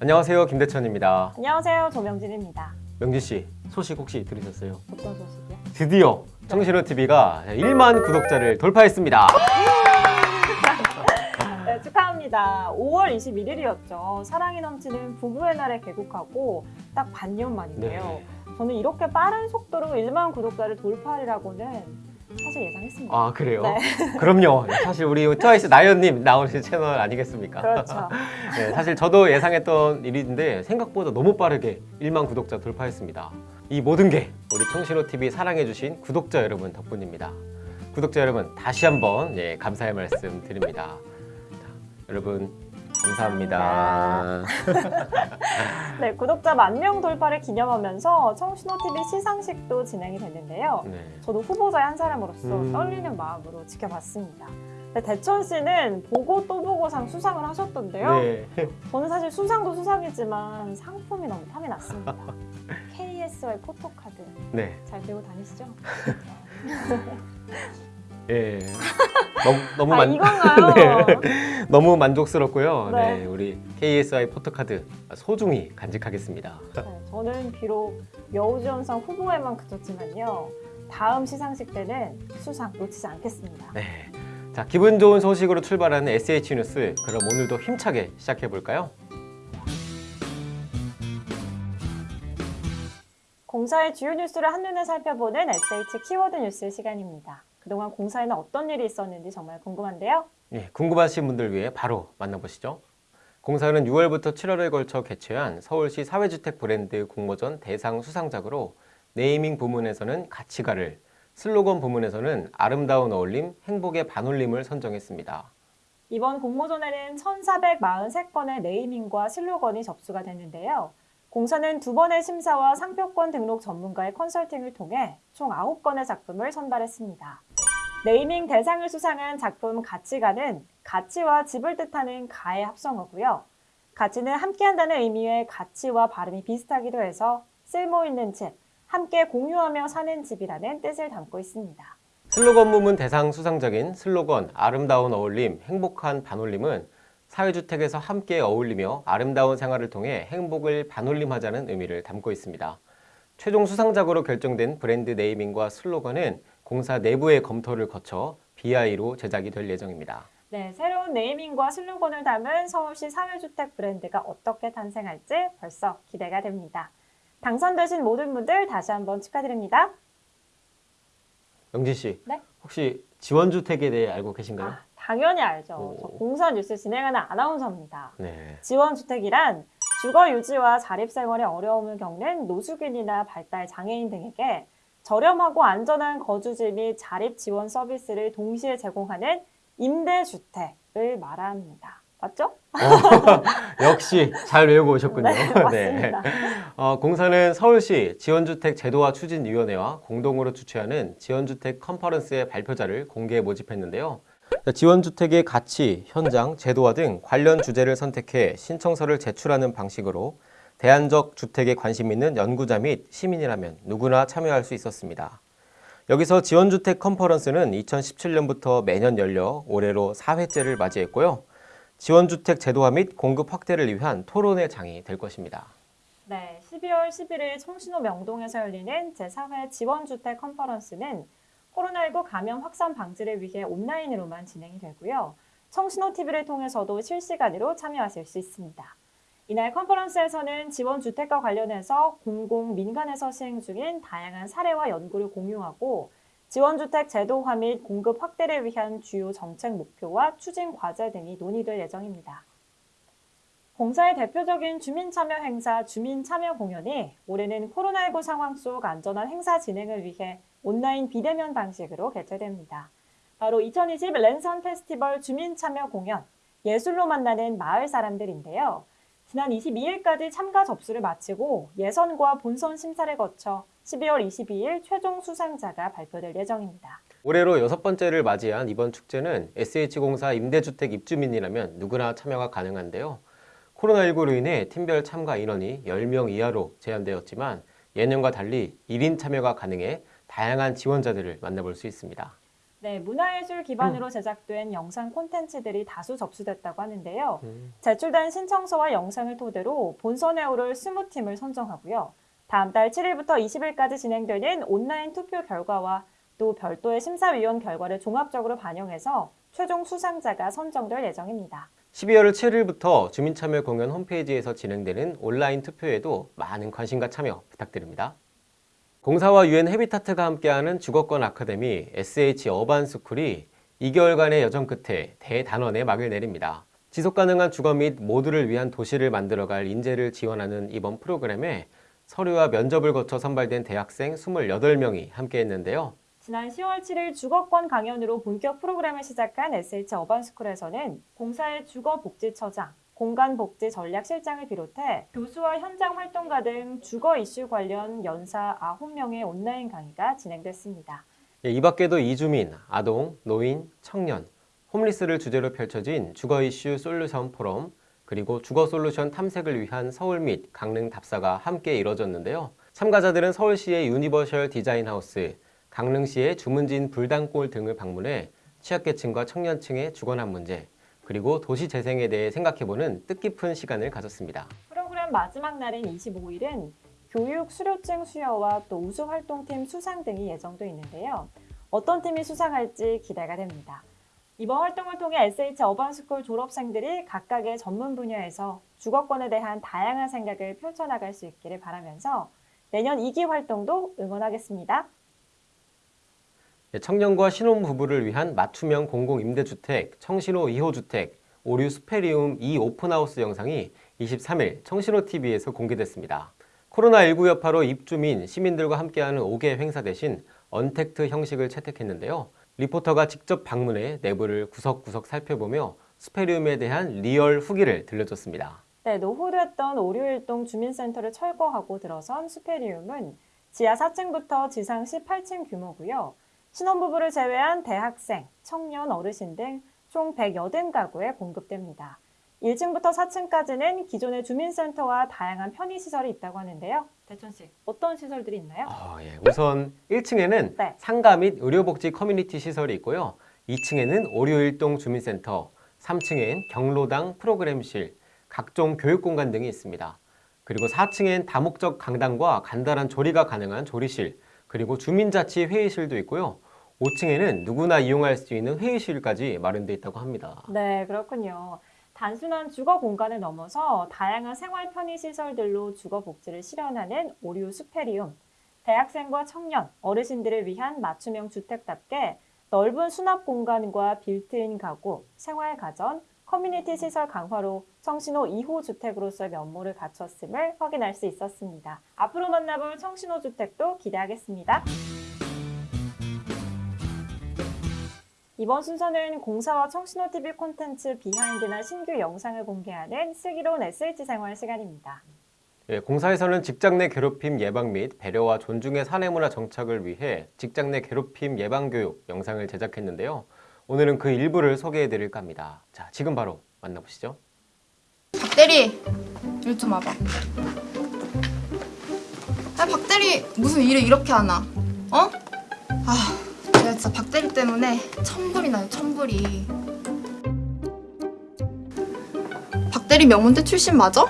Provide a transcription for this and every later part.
안녕하세요 김대천입니다 안녕하세요. 조명진입니다. 명진 씨 소식 혹시 들으셨어요? 어떤 소식이요? 드디어 청신호TV가 1만 구독자를 돌파했습니다 네, 축하합니다. 5월 21일이었죠. 사랑이 넘치는 부부의 날에 개국하고 딱 반년 만인데요. 네. 저는 이렇게 빠른 속도로 1만 구독자를 돌파하리라고는 사실 예상했습니다. 아 그래요? 네. 그럼요 사실 우리 트와이스 나연님 나오신 채널 아니겠습니까? 그렇죠. 네, 사실 저도 예상했던 일인데 생각보다 너무 빠르게 1만 구독자 돌파했습니다 이 모든 게 우리 청신호TV 사랑해주신 구독자 여러분 덕분입니다 구독자 여러분 다시 한번 예, 감사의 말씀 드립니다 자, 여러분 감사합니다 네, 구독자 만 명 돌파를 기념하면서 청신호TV 시상식도 진행이 됐는데요. 네. 저도 후보자의 한 사람으로서 음. 떨리는 마음으로 지켜봤습니다. 네, 대천 씨는 보고 또 보고상 수상을 하셨던데요. 네. 저는 사실 수상도 수상이지만 상품이 너무 탐이 났습니다. KSY 포토카드 네. 잘 들고 다니시죠? 예. 너무 너무 아 만? 네. 너무 만족스럽고요. 네. 네. 우리 KSI 포토카드 소중히 간직하겠습니다. 네, 저는 비록 여우지원상 후보에만 그쳤지만요. 다음 시상식 때는 수상 놓치지 않겠습니다. 네. 자, 기분 좋은 소식으로 출발하는 SH 뉴스. 그럼 오늘도 힘차게 시작해 볼까요? 공사의 주요 뉴스를 한눈에 살펴보는 SH 키워드 뉴스 시간입니다. 그동안 공사에는 어떤 일이 있었는지 정말 궁금한데요. 예, 궁금하신 분들 위해 바로 만나보시죠. 공사는 6월부터 7월에 걸쳐 개최한 서울시 사회주택 브랜드 공모전 대상 수상작으로 네이밍 부문에서는 가치가를, 슬로건 부문에서는 아름다운 어울림, 행복의 반올림을 선정했습니다. 이번 공모전에는 1,443건의 네이밍과 슬로건이 접수가 됐는데요. 공사는 두 번의 심사와 상표권 등록 전문가의 컨설팅을 통해 총 9건의 작품을 선발했습니다. 네이밍 대상을 수상한 작품 가치가는 가치와 집을 뜻하는 가의 합성어고요. 가치는 함께한다는 의미의 가치와 발음이 비슷하기도 해서 쓸모있는 집, 함께 공유하며 사는 집이라는 뜻을 담고 있습니다. 슬로건 부문 대상 수상작인 슬로건 아름다운 어울림, 행복한 반올림은 사회주택에서 함께 어울리며 아름다운 생활을 통해 행복을 반올림하자는 의미를 담고 있습니다. 최종 수상작으로 결정된 브랜드 네이밍과 슬로건은 공사 내부의 검토를 거쳐 BI로 제작이 될 예정입니다. 네, 새로운 네이밍과 슬로건을 담은 서울시 사회주택 브랜드가 어떻게 탄생할지 벌써 기대가 됩니다. 당선되신 모든 분들 다시 한번 축하드립니다. 영진 씨, 네? 혹시 지원주택에 대해 알고 계신가요? 아, 당연히 알죠. 오. 저 공사 뉴스 진행하는 아나운서입니다. 네. 지원주택이란 주거 유지와 자립생활에 어려움을 겪는 노숙인이나 발달 장애인 등에게 저렴하고 안전한 거주지 및 자립 지원 서비스를 동시에 제공하는 임대주택을 말합니다. 맞죠? 어, 역시 잘 외우고 오셨군요. 네, 맞습니다. 어, 공사는 서울시 지원주택 제도화 추진위원회와 공동으로 주최하는 지원주택 컨퍼런스의 발표자를 공개 모집했는데요. 자, 지원주택의 가치, 현장, 제도화 등 관련 주제를 선택해 신청서를 제출하는 방식으로 대안적 주택에 관심 있는 연구자 및 시민이라면 누구나 참여할 수 있었습니다. 여기서 지원주택 컨퍼런스는 2017년부터 매년 열려 올해로 4회째를 맞이했고요. 지원주택 제도화 및 공급 확대를 위한 토론의 장이 될 것입니다. 네, 12월 11일 청신호 명동에서 열리는 제4회 지원주택 컨퍼런스는 코로나19 감염 확산 방지를 위해 온라인으로만 진행이 되고요. 청신호 TV를 통해서도 실시간으로 참여하실 수 있습니다. 이날 컨퍼런스에서는 지원 주택과 관련해서 공공, 민간에서 시행 중인 다양한 사례와 연구를 공유하고 지원주택 제도화 및 공급 확대를 위한 주요 정책 목표와 추진 과제 등이 논의될 예정입니다. 공사의 대표적인 주민참여 행사 주민참여 공연이 올해는 코로나19 상황 속 안전한 행사 진행을 위해 온라인 비대면 방식으로 개최됩니다. 바로 2020 랜선 페스티벌 주민참여 공연, 예술로 만나는 마을 사람들인데요. 지난 22일까지 참가 접수를 마치고 예선과 본선 심사를 거쳐 12월 22일 최종 수상자가 발표될 예정입니다. 올해로 여섯 번째를 맞이한 이번 축제는 SH공사 임대주택 입주민이라면 누구나 참여가 가능한데요. 코로나19로 인해 팀별 참가 인원이 10명 이하로 제한되었지만 예년과 달리 1인 참여가 가능해 다양한 지원자들을 만나볼 수 있습니다. 네, 문화예술 기반으로 제작된 영상 콘텐츠들이 다수 접수됐다고 하는데요. 음. 제출된 신청서와 영상을 토대로 본선에 오를 20팀을 선정하고요. 다음 달 7일부터 20일까지 진행되는 온라인 투표 결과와 또 별도의 심사위원 결과를 종합적으로 반영해서 최종 수상자가 선정될 예정입니다. 12월 7일부터 주민참여 공연 홈페이지에서 진행되는 온라인 투표에도 많은 관심과 참여 부탁드립니다. 공사와 유엔 헤비타트가 함께하는 주거권 아카데미 SH 어반스쿨이 2개월간의 여정 끝에 대단원의 막을 내립니다. 지속가능한 주거 및 모두를 위한 도시를 만들어갈 인재를 지원하는 이번 프로그램에 서류와 면접을 거쳐 선발된 대학생 28명이 함께했는데요. 지난 10월 7일 주거권 강연으로 본격 프로그램을 시작한 SH 어반스쿨에서는 공사의 주거복지처장, 공간복지전략실장을 비롯해 교수와 현장 활동가 등 주거 이슈 관련 연사 9명의 온라인 강의가 진행됐습니다. 예, 이 밖에도 이주민, 아동, 노인, 청년, 홈리스를 주제로 펼쳐진 주거 이슈 솔루션 포럼, 그리고 주거 솔루션 탐색을 위한 서울 및 강릉 답사가 함께 이뤄졌는데요. 참가자들은 서울시의 universal design house, 강릉시의 주문진 불당골 등을 방문해 취약계층과 청년층의 주거난 문제, 그리고 도시 재생에 대해 생각해보는 뜻깊은 시간을 가졌습니다. 프로그램 마지막 날인 25일은 교육 수료증 수여와 또 우수 활동팀 수상 등이 예정돼 있는데요. 어떤 팀이 수상할지 기대가 됩니다. 이번 활동을 통해 SH 어반스쿨 졸업생들이 각각의 전문 분야에서 주거권에 대한 다양한 생각을 펼쳐나갈 수 있기를 바라면서 내년 2기 활동도 응원하겠습니다. 예, 청년과 신혼부부를 위한 맞춤형 공공임대주택 청신호 2호주택 오류 수페리움 2 오픈하우스 영상이 23일 청신호TV에서 공개됐습니다. 코로나19 여파로 입주 민, 시민들과 함께하는 공개 행사 대신 언택트 형식을 채택했는데요. 리포터가 직접 방문해 내부를 구석구석 살펴보며 수페리움에 대한 real 후기를 들려줬습니다. 네, 노후됐던 오류일동 주민센터를 철거하고 들어선 수페리움은 지하 4층부터 지상 18층 규모고요. 신혼부부를 제외한 대학생, 청년, 어르신 등 총 180가구에 공급됩니다. 1층부터 4층까지는 기존의 주민센터와 다양한 편의시설이 있다고 하는데요. 대천 씨, 어떤 시설들이 있나요? 아, 예. 우선 1층에는 네. 상가 및 의료복지 커뮤니티 시설이 있고요. 2층에는 오류일동 주민센터, 3층엔 경로당 프로그램실, 각종 교육공간 등이 있습니다. 그리고 4층엔 다목적 강당과 간단한 조리가 가능한 조리실, 그리고 주민자치 회의실도 있고요. 5층에는 누구나 이용할 수 있는 회의실까지 마련되어 있다고 합니다. 네, 그렇군요. 단순한 주거 공간을 넘어서 다양한 생활 편의 시설들로 주거 복지를 실현하는 오류 수페리움. 대학생과 청년, 어르신들을 위한 맞춤형 주택답게 넓은 수납 공간과 빌트인 가구, 생활 가전, 커뮤니티 시설 강화로 청신호 2호 주택으로서의 면모를 갖췄음을 확인할 수 있었습니다. 앞으로 만나볼 청신호 주택도 기대하겠습니다. 이번 순서는 공사와 청신호 TV 콘텐츠 비하인드나 신규 영상을 공개하는 슬기로운 SH 생활 시간입니다. 예, 공사에서는 직장 내 괴롭힘 예방 및 배려와 존중의 사내문화 정착을 위해 직장 내 괴롭힘 예방 교육 영상을 제작했는데요. 오늘은 그 일부를 소개해 드릴까 합니다. 자, 지금 바로 만나보시죠. 박대리 일 좀 와봐 아 박대리 무슨 일을 이렇게 하나 어? 아 진짜 박대리 때문에 천불이 나요 천불이 박대리 명문대 출신 맞아?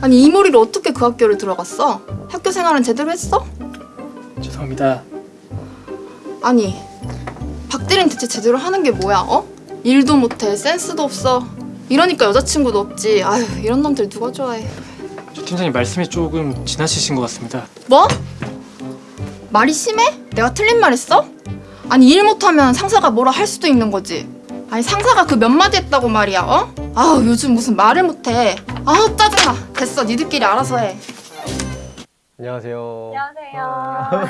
아니 이 머리로 어떻게 그 학교를 들어갔어? 학교 생활은 제대로 했어? 죄송합니다. 아니 박대리는 대체 제대로 하는 게 뭐야 어? 일도 못해 센스도 없어 이러니까 여자친구도 없지 아휴 이런 놈들 누가 좋아해 조 팀장님 말씀이 조금 지나치신 것 같습니다. 뭐? 말이 심해? 내가 틀린 말 했어? 아니 일 못하면 상사가 뭐라 할 수도 있는 거지 아니 상사가 그 몇 마디 했다고 말이야 어? 아우 요즘 무슨 말을 못해 아우 짜증나 됐어 니들끼리 알아서 해 안녕하세요. 안녕하세요.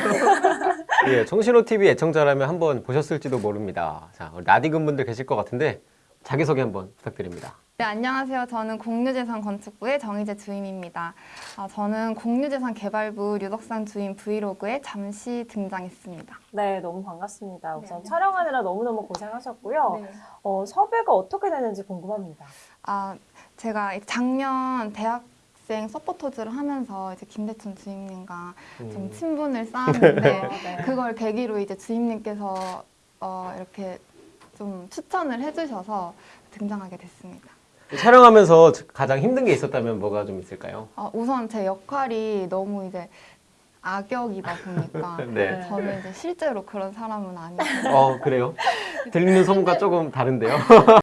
예, 청신호 TV 애청자라면 한번 보셨을지도 모릅니다. 자, 나디근 분들 계실 것 같은데 자기소개 한번 부탁드립니다. 네, 안녕하세요. 저는 공유재산 건축부의 정희재 주임입니다. 아, 저는 공유재산 개발부 류덕산 주임 브이로그에 잠시 등장했습니다. 네, 너무 반갑습니다. 우선 네. 촬영하느라 너무너무 고생하셨고요. 어, 섭외가 어떻게 되는지 궁금합니다. 아, 제가 작년 대학생 서포터즈를 하면서 이제 김대춘 주임님과 좀 음. 친분을 쌓았는데 네. 그걸 계기로 이제 주임님께서 어, 이렇게 좀 추천을 해주셔서 등장하게 됐습니다. 촬영하면서 가장 힘든 게 있었다면 뭐가 좀 있을까요? 어, 우선 제 역할이 너무 이제 악역이다 보니까 네. 저는 이제 실제로 그런 사람은 아니고 어 그래요? 들리는 소문과 조금 다른데요.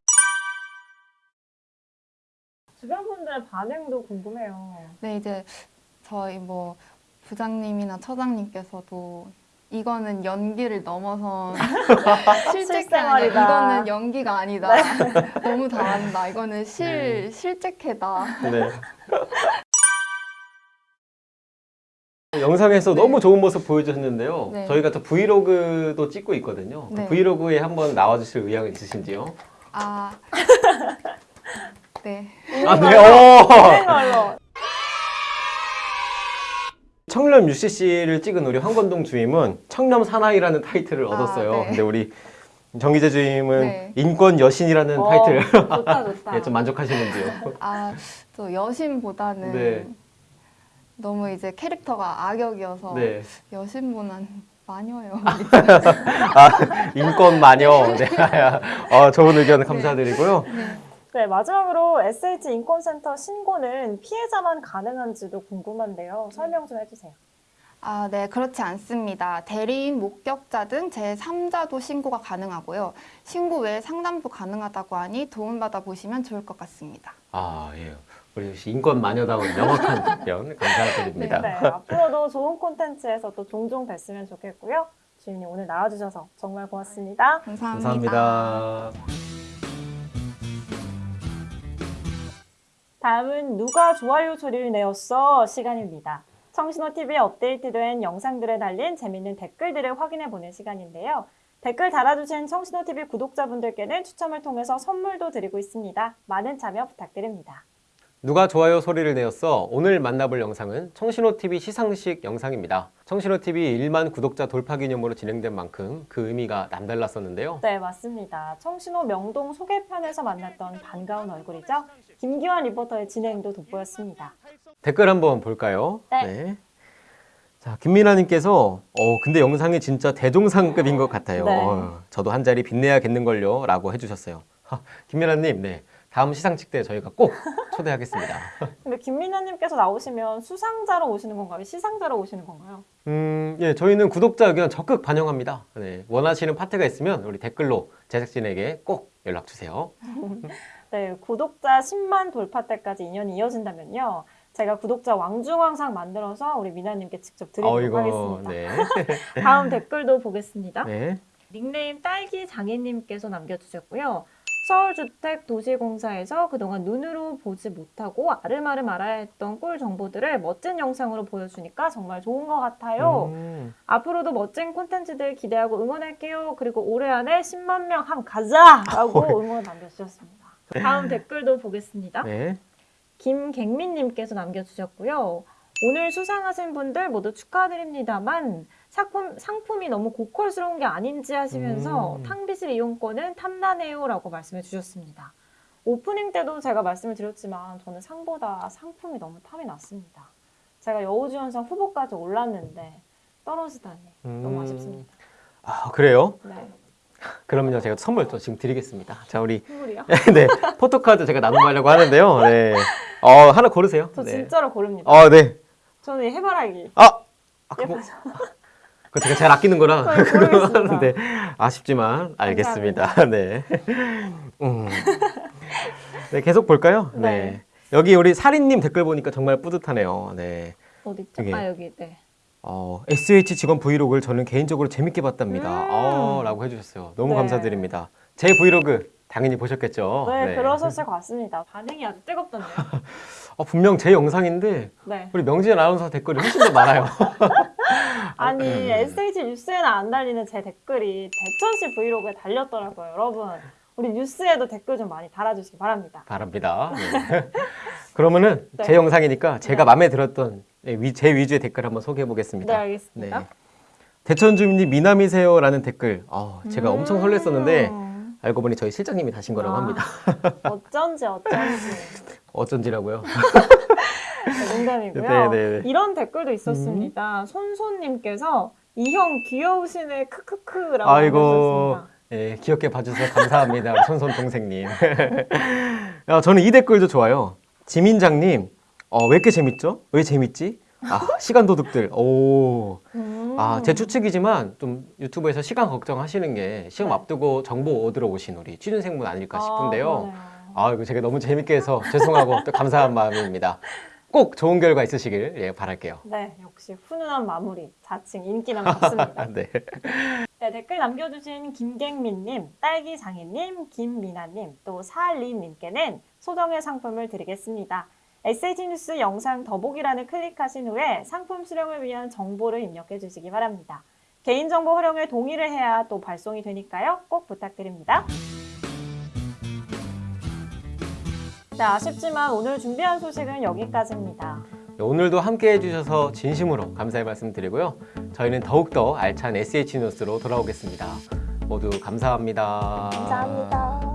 주변 분들의 반응도 궁금해요. 네 이제 저희 뭐 부장님이나 처장님께서도 이거는 연기를 아니야. 실생활이다. 이거는 연기가 아니다. 너무 잘한다. 이거는 실 실제캐다. 네. 영상에서 너무 좋은 모습 보여주셨는데요. 네. 저희가 또 브이로그도 찍고 있거든요. 그 네. 브이로그에 한번 나와주실 의향은 있으신지요? 아 네. 아, 네. 오! 청렴 UCC를 찍은 우리 황건동 주임은 청렴 사나이라는 타이틀을 아, 얻었어요. 네. 근데 우리 정기재 주임은 네. 인권 여신이라는 어, 타이틀 좋다 좋다. 예, 좀 만족하시는지요? 아 또 여신보다는 네. 너무 이제 캐릭터가 악역이어서 네. 여신보다는 마녀요. 아, 인권 마녀. 네. 어, 좋은 의견 감사드리고요. 네, 마지막으로 SH 인권센터 신고는 피해자만 가능한지도 궁금한데요. 설명 좀 해주세요. 아, 네, 그렇지 않습니다. 대리인, 목격자 등 제3자도 신고가 가능하고요. 신고 외에 상담도 가능하다고 하니 도움받아 보시면 좋을 것 같습니다. 아, 예. 우리 역시 인권 마녀다운 명확한 답변 감사드립니다. 네, 앞으로도 좋은 콘텐츠에서 또 종종 뵀으면 좋겠고요. 주인님 오늘 나와주셔서 정말 고맙습니다. 감사합니다. 감사합니다. 다음은 누가 좋아요 소리를 내었어 시간입니다. 청신호TV에 업데이트된 영상들에 달린 재밌는 댓글들을 확인해 보는 시간인데요. 댓글 달아주신 청신호TV 구독자분들께는 추첨을 통해서 선물도 드리고 있습니다. 많은 참여 부탁드립니다. 누가 좋아요 소리를 내었어? 오늘 만나볼 영상은 청신호TV 시상식 영상입니다. 청신호TV 1만 구독자 돌파 기념으로 진행된 만큼 그 의미가 남달랐었는데요. 네, 맞습니다. 청신호 명동 소개편에서 만났던 반가운 얼굴이죠. 김기환 리포터의 진행도 돋보였습니다. 댓글 한번 볼까요? 네. 자, 김민아님께서 어, 근데 영상이 진짜 대종상급인 것 같아요. 네. 어, 저도 한 자리 빛내야겠는걸요. 라고 해주셨어요. 하, 김민아님, 네. 다음 시상식 때 저희가 꼭 초대하겠습니다. 근데 김민아님께서 나오시면 수상자로 오시는 건가요? 시상자로 오시는 건가요? 음, 예, 저희는 구독자 의견 적극 반영합니다. 네, 원하시는 파트가 있으면 우리 댓글로 제작진에게 꼭 연락 주세요. 네, 구독자 10만 돌파 때까지 인연이 이어진다면요. 제가 구독자 왕중왕상 만들어서 우리 미나님께 직접 드리도록 어이구, 하겠습니다. 네. 다음 댓글도 보겠습니다. 네. 닉네임 딸기 장애님께서 남겨주셨고요. 서울주택도시공사에서 그동안 눈으로 보지 못하고 아름아름 알아야 했던 꿀 정보들을 멋진 영상으로 보여주니까 정말 좋은 것 같아요. 음, 앞으로도 멋진 콘텐츠들 기대하고 응원할게요. 그리고 올해 안에 10만 명 함 가자! 라고 응원 남겨주셨습니다. 다음 댓글도 보겠습니다. 네. 김갱민님께서 남겨주셨고요. 오늘 수상하신 분들 모두 축하드립니다만 상품, 상품이 너무 고퀄스러운 게 아닌지 하시면서 음. 탕비실 이용권은 탐나네요 라고 말씀해 주셨습니다. 오프닝 때도 제가 말씀을 드렸지만 저는 상보다 상품이 너무 탐이 났습니다. 제가 여우주연상 후보까지 올랐는데 떨어지다니 너무 음. 아쉽습니다. 아, 그래요? 네. 그러면요, 제가 선물 또 지금 드리겠습니다. 자, 우리 선물이요? 네, 포토카드 제가 나눔하려고 하는데요. 네. 어, 하나 고르세요. 저 네. 진짜로 고릅니다. 어, 네. 저는 이 해바라기. 아! 아 예뻐서. 그거 제가 제일 아끼는 거라. 네, 고르겠습니다. 하는데 아쉽지만 알겠습니다. 네. 음. 네, 계속 볼까요? 네. 네. 여기 우리 사리님 댓글 보니까 정말 뿌듯하네요. 네. 어디 있죠? 이게- 아 여기 네. 어, SH 직원 브이로그를 저는 개인적으로 재밌게 봤답니다. 음. 어, 라고 해주셨어요. 너무 네. 감사드립니다. 제 브이로그 당연히 보셨겠죠? 네, 그러셨을 것 같습니다. 반응이 아주 뜨겁던데요. 어, 분명 제 영상인데 네. 우리 명진 아나운서 댓글이 훨씬 더 많아요. 아니 음. SH 뉴스에는 안 달리는 제 댓글이 대천시 브이로그에 달렸더라고요, 여러분. 우리 뉴스에도 댓글 좀 많이 달아주시기 바랍니다. 바랍니다. 네. 그러면은 네. 제 영상이니까 제가 네. 마음에 들었던 네, 위- 제 위주의 댓글 한번 소개해 네, 보겠습니다. 알겠습니다. 대천 주민님 미남이세요라는 댓글. 어, 제가 엄청 설렜었는데 음. 알고 보니 저희 실장님이 다신 거라고 아. 합니다. 어쩐지 어쩐지 어쩐지라고요. 네, 농담이고요. 네, 네, 네. 이런 댓글도 있었습니다. 손손님께서 이형 귀여우시네 크크크라고. 하셨습니다. 예, 귀엽게 봐주셔서 감사합니다. 손손 동생님. 야, 저는 이 댓글도 좋아요. 지민장님, 어, 왜 이렇게 재밌죠? 왜 재밌지? 아, 시간 도둑들. 오. 음. 아, 제 추측이지만 좀 유튜브에서 시간 걱정하시는 게 시험 네. 앞두고 정보 얻으러 오신 우리 취준생분 아닐까 싶은데요. 아. 아, 이거 제가 너무 재밌게 해서 죄송하고 또 감사한 마음입니다. 꼭 좋은 결과 있으시길 예, 바랄게요. 네, 역시 훈훈한 마무리, 자칭 인기남 같습니다. 아, 네. 네, 댓글 남겨주신 김갱민님, 딸기장애님, 김미나님, 또 사림님께는 소정의 상품을 드리겠습니다. SH 뉴스 영상 더보기란을 클릭하신 후에 상품 수령을 위한 정보를 입력해 주시기 바랍니다. 개인정보 활용에 동의를 해야 또 발송이 되니까요. 꼭 부탁드립니다. 네, 아쉽지만 오늘 준비한 소식은 여기까지입니다. 오늘도 함께 해 주셔서 진심으로 감사의 말씀 드리고요. 저희는 더욱더 알찬 SH 뉴스로 돌아오겠습니다. 모두 감사합니다. 감사합니다.